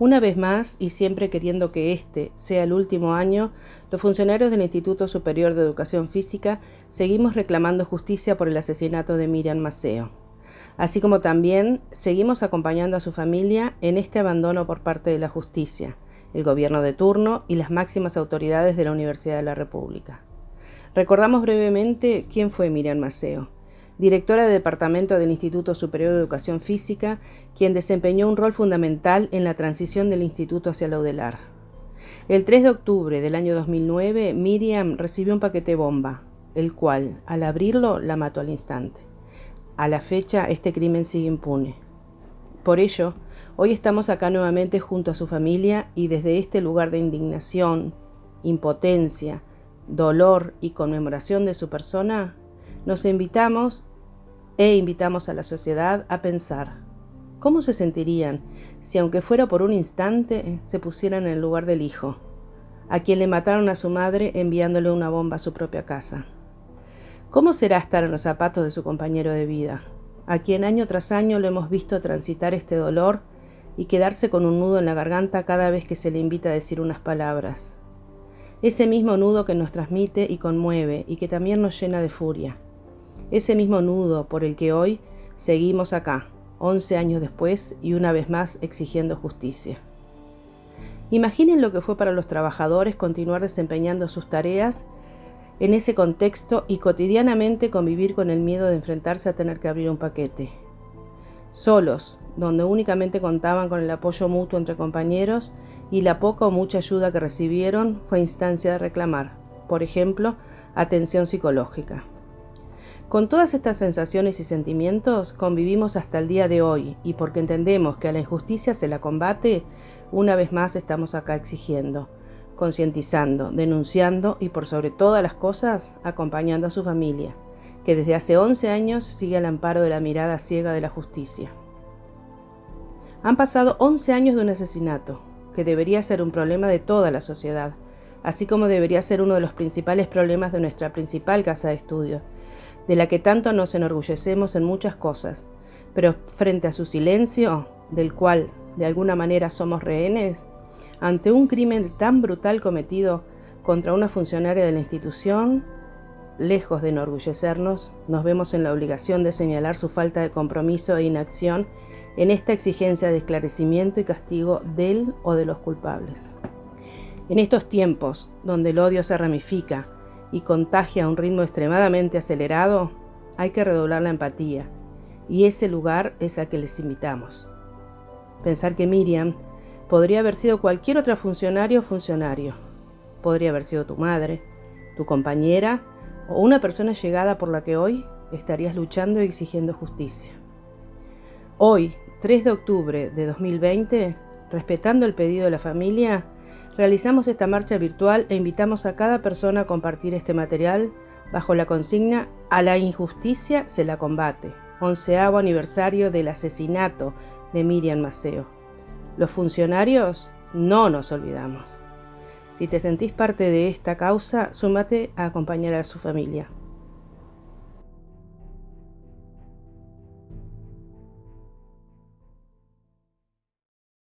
Una vez más, y siempre queriendo que este sea el último año, los funcionarios del Instituto Superior de Educación Física seguimos reclamando justicia por el asesinato de Miriam Maceo, así como también seguimos acompañando a su familia en este abandono por parte de la justicia, el gobierno de turno y las máximas autoridades de la Universidad de la República. Recordamos brevemente quién fue Miriam Maceo directora de departamento del Instituto Superior de Educación Física, quien desempeñó un rol fundamental en la transición del instituto hacia la UDELAR. El 3 de octubre del año 2009, Miriam recibió un paquete bomba, el cual, al abrirlo, la mató al instante. A la fecha, este crimen sigue impune. Por ello, hoy estamos acá nuevamente junto a su familia y desde este lugar de indignación, impotencia, dolor y conmemoración de su persona, nos invitamos e invitamos a la sociedad a pensar cómo se sentirían si aunque fuera por un instante se pusieran en el lugar del hijo, a quien le mataron a su madre enviándole una bomba a su propia casa. ¿Cómo será estar en los zapatos de su compañero de vida, a quien año tras año lo hemos visto transitar este dolor y quedarse con un nudo en la garganta cada vez que se le invita a decir unas palabras? Ese mismo nudo que nos transmite y conmueve y que también nos llena de furia ese mismo nudo por el que hoy seguimos acá, 11 años después y una vez más exigiendo justicia. Imaginen lo que fue para los trabajadores continuar desempeñando sus tareas en ese contexto y cotidianamente convivir con el miedo de enfrentarse a tener que abrir un paquete. Solos, donde únicamente contaban con el apoyo mutuo entre compañeros y la poca o mucha ayuda que recibieron fue instancia de reclamar, por ejemplo, atención psicológica. Con todas estas sensaciones y sentimientos convivimos hasta el día de hoy y porque entendemos que a la injusticia se la combate, una vez más estamos acá exigiendo, concientizando, denunciando y por sobre todas las cosas acompañando a su familia, que desde hace 11 años sigue al amparo de la mirada ciega de la justicia. Han pasado 11 años de un asesinato, que debería ser un problema de toda la sociedad, así como debería ser uno de los principales problemas de nuestra principal casa de estudios, de la que tanto nos enorgullecemos en muchas cosas, pero frente a su silencio, del cual de alguna manera somos rehenes, ante un crimen tan brutal cometido contra una funcionaria de la institución, lejos de enorgullecernos, nos vemos en la obligación de señalar su falta de compromiso e inacción en esta exigencia de esclarecimiento y castigo del o de los culpables. En estos tiempos, donde el odio se ramifica, y contagia a un ritmo extremadamente acelerado, hay que redoblar la empatía, y ese lugar es a que les invitamos. Pensar que Miriam podría haber sido cualquier otra funcionario o funcionario. Podría haber sido tu madre, tu compañera o una persona llegada por la que hoy estarías luchando y exigiendo justicia. Hoy, 3 de octubre de 2020, respetando el pedido de la familia, Realizamos esta marcha virtual e invitamos a cada persona a compartir este material bajo la consigna A la injusticia se la combate, onceavo aniversario del asesinato de Miriam Maceo. Los funcionarios no nos olvidamos. Si te sentís parte de esta causa, súmate a acompañar a su familia.